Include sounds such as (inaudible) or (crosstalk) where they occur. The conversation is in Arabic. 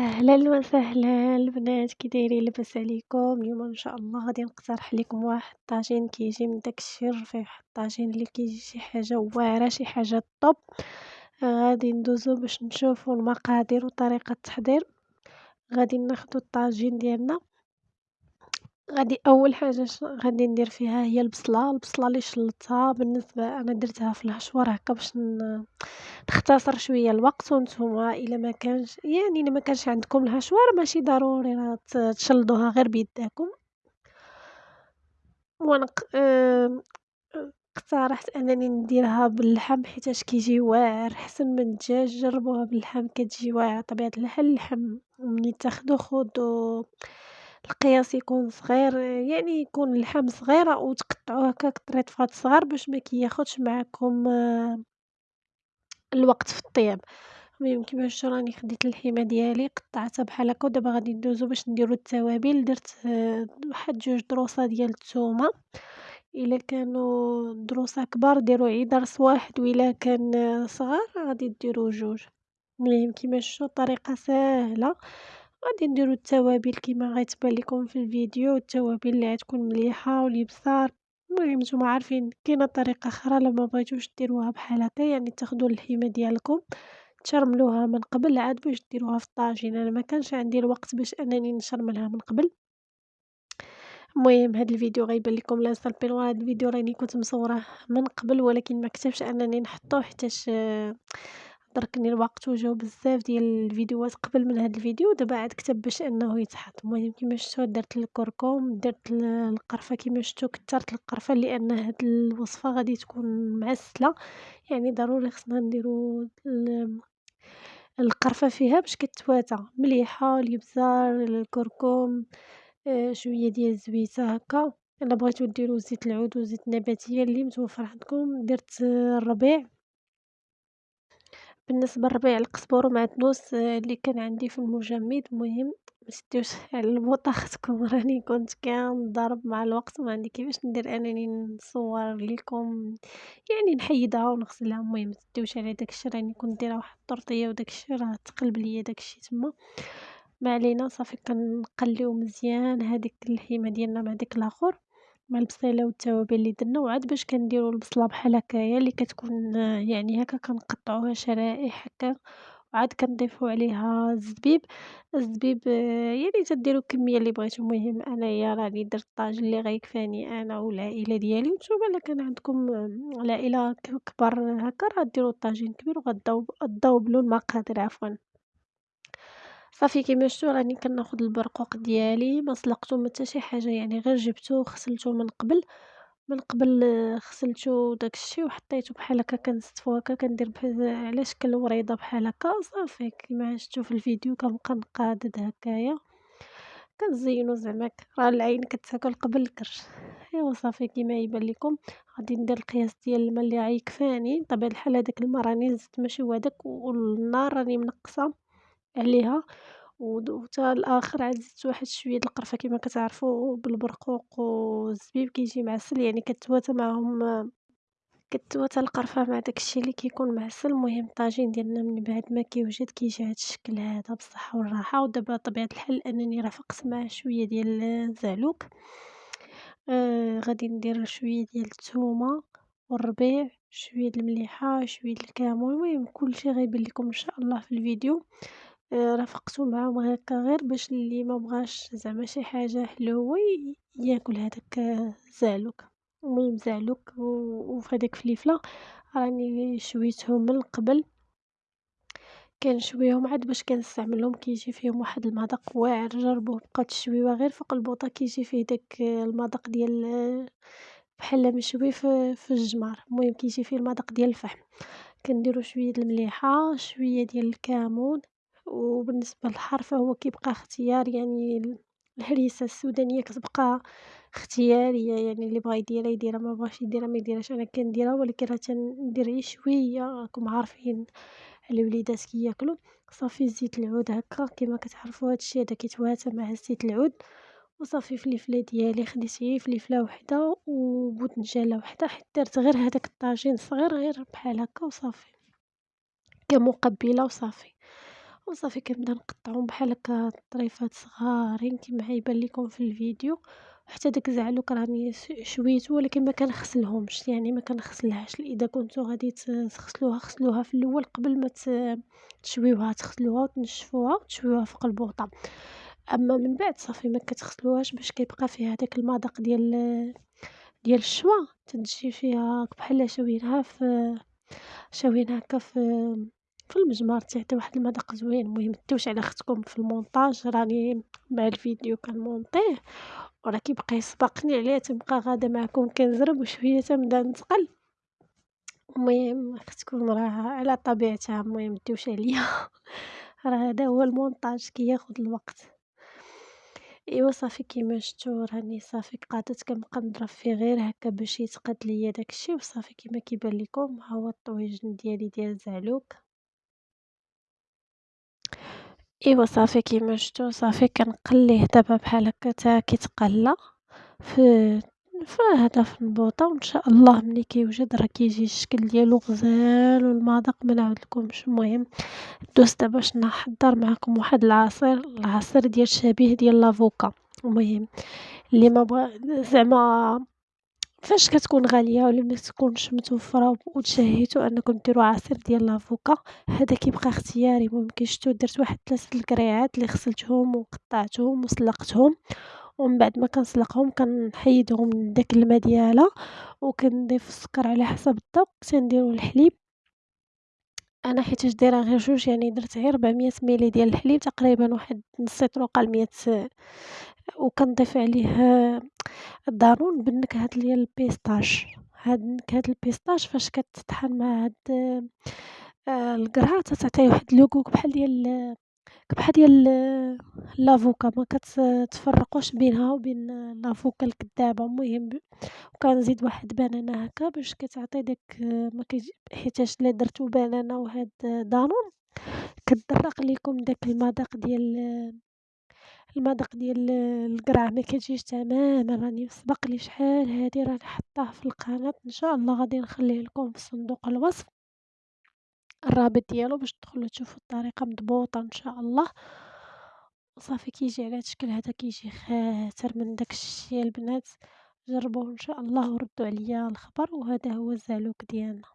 أهلا وسهلا. البنات كي دايرين لاباس عليكم. اليوم إن شاء الله غادي نقترح لكم واحد الطاجين كيجي من داك الشيء الرفيع الطاجين اللي كيجي شي حاجة واعرة شي حاجة طوب غادي ندوزو باش نشوفو المقادير وطريقة التحضير. غادي ناخدو الطاجين ديالنا. غادي أول حاجة غادي ندير فيها هي البصلة. البصلة اللي شلطتها بالنسبة أنا درتها في الحشوار هكا باش نختصر شوية الوقت وأنتم إلا ما كانش يعني إلا ما كانش عندكم الحشوار ماشي ضروري راه تشلضوها غير بيداكم. وأنا اقترحت أنني نديرها باللحم حيتاش كيجي واعر. احسن من الدجاج جربوها باللحم كتجي واعرة. طبيعة الحال اللحم ملي تاخدو خدو. القياس يكون صغير يعني يكون اللحم صغير وتقطعوه هكاك طريطفات صغار باش ما كياخدش معاكم الوقت في الطياب. المهم كيما شفتوا راني خديت اللحيمة ديالي قطعتها بحال هكا ودابا غادي ندوزو باش نديرو التوابل. درت واحد جوج دروسة ديال الثومه إلا كانوا دروسة كبار ديروا عيد درس واحد وإلا كان صغار غادي ديروا جوج. المهم كيما شفتوا طريقه ساهله غادي نديرو التوابل كيما غيتبان لكم في الفيديو. التوابل اللي غتكون مليحة والابزار المهم نتوما عارفين كاينة طريقة أخرى الا ما بغيتوش ديروها بحال هكا يعني تاخدو اللحيمه ديالكم تشرملوها من قبل عاد باش ديروها في الطاجين. أنا ما كانش عندي الوقت باش أنني نشرملها من قبل. المهم هاد الفيديو غيبان لكم لا بين هاد الفيديو راني كنت مصوراه من قبل ولكن ما كتبش أنني نحطوه حيتاش دركني الوقت وجاو بزاف ديال الفيديوهات قبل من هاد الفيديو دابا عاد كتب باش إنه يتحط. المهم كيما شفتوا درت الكركم درت القرفة كيما شفتوا كثرت القرفة لأن هاد الوصفة غادي تكون معسلة. يعني ضروري خصنا نديرو القرفة فيها باش كتواتى. مليحة الابزار الكركم آه شوية ديال الزويتة هكا. إلا بغيتو ديرو زيت العود وزيت النباتية اللي متوفر عندكم درت الربيع. بالنسبة لربيع القزبر ومعدنوس اللي كان عندي في المجمد. المهم مشديوش (laughs) على البوطة (laughs) راني كنت كنضرب مع الوقت. وما عندي كيفاش ندير أنني نصور لكم. يعني نحيدها ونغسلها. المهم متديوش على داكشي. راني كنت دايرة واحد الطرطيه وداكشي. راه تقلب ليا داكشي تما. ما علينا صافي كنقليو مزيان هذيك اللحيمه ديالنا مع داك الآخر مع البصيلة والتوابل اللي درنا وعاد باش كنديرو البصلة بحال هكايا اللي كتكون يعني هكا كنقطعوها شرائح هكا وعاد كنضيفو عليها الزبيب. الزبيب يعني تديرو الكميه اللي بغيتو. المهم أنايا راني درت الطاجين اللي غيكفاني أنا والعائلة ديالي وانتوما إلا كان عندكم العائله كبار هكا راه ديروا الطاجين كبير وغتضوبلوا المقادير عفوا. صافي كيما شفتوا راني كناخد البرقوق ديالي ما سلقتو ما حتى شي حاجة يعني غير جبتو وغسلتو من قبل من قبل غسلتو داكشي وحطيتو بحال هكا كنستفو هكا كندير بحال على شكل وريضه بحال هكا؟ صافي كيما شفتو في الفيديو كنبقى نقادد هكايا. كنزينو زعما راه العين كتاكل قبل الكرش. أيوا صافي كيما يبان لكم غادي ندير القياس ديال الماء اللي غيكفاني. بطبيعه الحال هذاك الماء راني زدت ماشي هو هذاك والنار راني منقصة. عليها. وتا الآخر عاد زدت واحد شوية القرفة كيما كتعرفوا بالبرقوق والزبيب كيجي معسل يعني كتواتى معاهم كتواتى القرفة مع داكشي اللي كيكون معسل. المهم الطاجين ديالنا من بعد ما كيوجد كيجي هاد الشكل هذا بالصحة والراحة. ودابا طبيعة الحال أنني رافقت معاه شوية ديال الزعلوك. آه غادي ندير شوية ديال الثومة والربيع شوية المليحة شوية د الكمون المهم كلشي غيبان لكم إن شاء الله في الفيديو. رافقتو معاهم هكا غير باش اللي ما بغاش زعما شي حاجة حلوة ياكل هداك الزعلوك المهم زعلوك وفهاديك فليفلة راني شويتهم من قبل. كنشويهم عاد باش كنستعملهم كيجي فيهم واحد المذاق واعر جربوه بقاو تشويوه غير فوق البوطة كيجي فيه داك المذاق ديال بحال مشوي في الجمر المهم كيجي فيه المذاق ديال الفحم. كنديرو شوية د المليحة شوية ديال الكمون. وبالنسبة للحار فهو كيبقى اختيار يعني الهريسة السودانية كتبقى اختيارية يعني اللي بغا يديرها يديرها ما بغاش يديرها ما يديرهاش أنا كنديرها ولكن راه تندير غير شوية راكم عارفين الوليدات كياكلوا صافي زيت العود هكا كما كتعرفوا هادشي هذا كيتواتى مع زيت العود. وصافي فليفلة ديالي خديت غير فليفلة وحدة وبوتنجانه وحدة حيت درت غير هذاك الطاجين صغير غير بحال هكا وصافي. كمقبلة وصافي. وصافي كنبدا نقطعهم بحال هكا طريفات صغارين كيما غيبان ليكم في الفيديو، وحتى داك الزعلوك راني س شويتو ولكن ما كنغسلهمش، يعني ما كنغسلهاش، إذا كنتو غادي تغسلوها غسلوها في الأول قبل ما تشويوها، تغسلوها وتنشفوها وتشويوها فوق البوطة، أما من بعد صافي ما كتغسلوهاش باش كيبقى فيها داك المذاق ديال ديال الشوا، تنشي فيها بحال شاوينها في شاوينها هاكا في في المجمر تيعطي واحد المذاق زوين، المهم متوش على ختكم في المونتاج راني مع الفيديو كنمونطيه وراه كيبقى يسبقني عليه تنبقى غادا معكم كنزرب وشوية تنبدا نتقل، المهم ختكم راه على طبيعتها المهم متوش عليا (laughs) راه هذا هو المونتاج كياخد الوقت. إيوا صافي كيما شفتو راني صافي قادت كنبقى نضرب فيه غير هكا باش يتقاد ليا داكشي. وصافي كيما كيبان لكم ها هو الطويجن ديالي ديال الزعلوك. إيوا صافي كيما شفتو صافي كنقليه دابا بحال هكا تا كيتقلى في هذا في البوطة وإن شاء الله ملي كيوجد راه كيجي الشكل ديالو غزال والمذاق ما نعاودلكمش، المهم دوزت دابا باش نحضر معاكم واحد العصير، العصير ديال شبيه ديال لافوكا، المهم اللي ما بغا زعما فاش كتكون غالية ولا ما تكونش متوفرة وتشهيتو أنكم ديرو عصير ديال لافوكا، هذا كيبقى اختياري، المهم كي شفتو درت واحد 3 الكريعات اللي غسلتهم وقطعتهم وسلقتهم، ومن بعد ما كنسلقهم كنحيدهم من داك الما ديالها، وكنضيف السكر على حسب الذوق، تنديرو الحليب، أنا حيتاش دايرة غير جوج يعني درت غير 400 ميلي ديال الحليب تقريبا واحد نص يطرو قل لمية وكنضيف عليه الدانون بالنكهة ديال ال pistache، هاد نكهة ال pistache فاش كتطحن مع هاد القرعة تتعطيه واحد le goût بحال ديال بحال ديال l'avocat ما كتفرقوش بينها وبين l'avocat الكدابة، المهم وكنزيد واحد بنانة هاكا باش كتعطي داك ما حيتاش إلا درتو بنانة وهاد دانون. كتدرق ليكم داك المذاق ديال المذاق ديال القرعة. ما كتجيش تمامًا، راني سبق لي شحال هادي راني حاطاه في القناة. إن شاء الله غادي نخليه لكم في صندوق الوصف، الرابط ديالو باش تدخلو تشوفو الطريقة مضبوطة إن شاء الله، وصافي كيجي على هاد الشكل هذا كيجي خاطر من داكشي البنات، جربوه إن شاء الله وردوا عليا الخبر، وهذا هو الزعلوك ديالنا.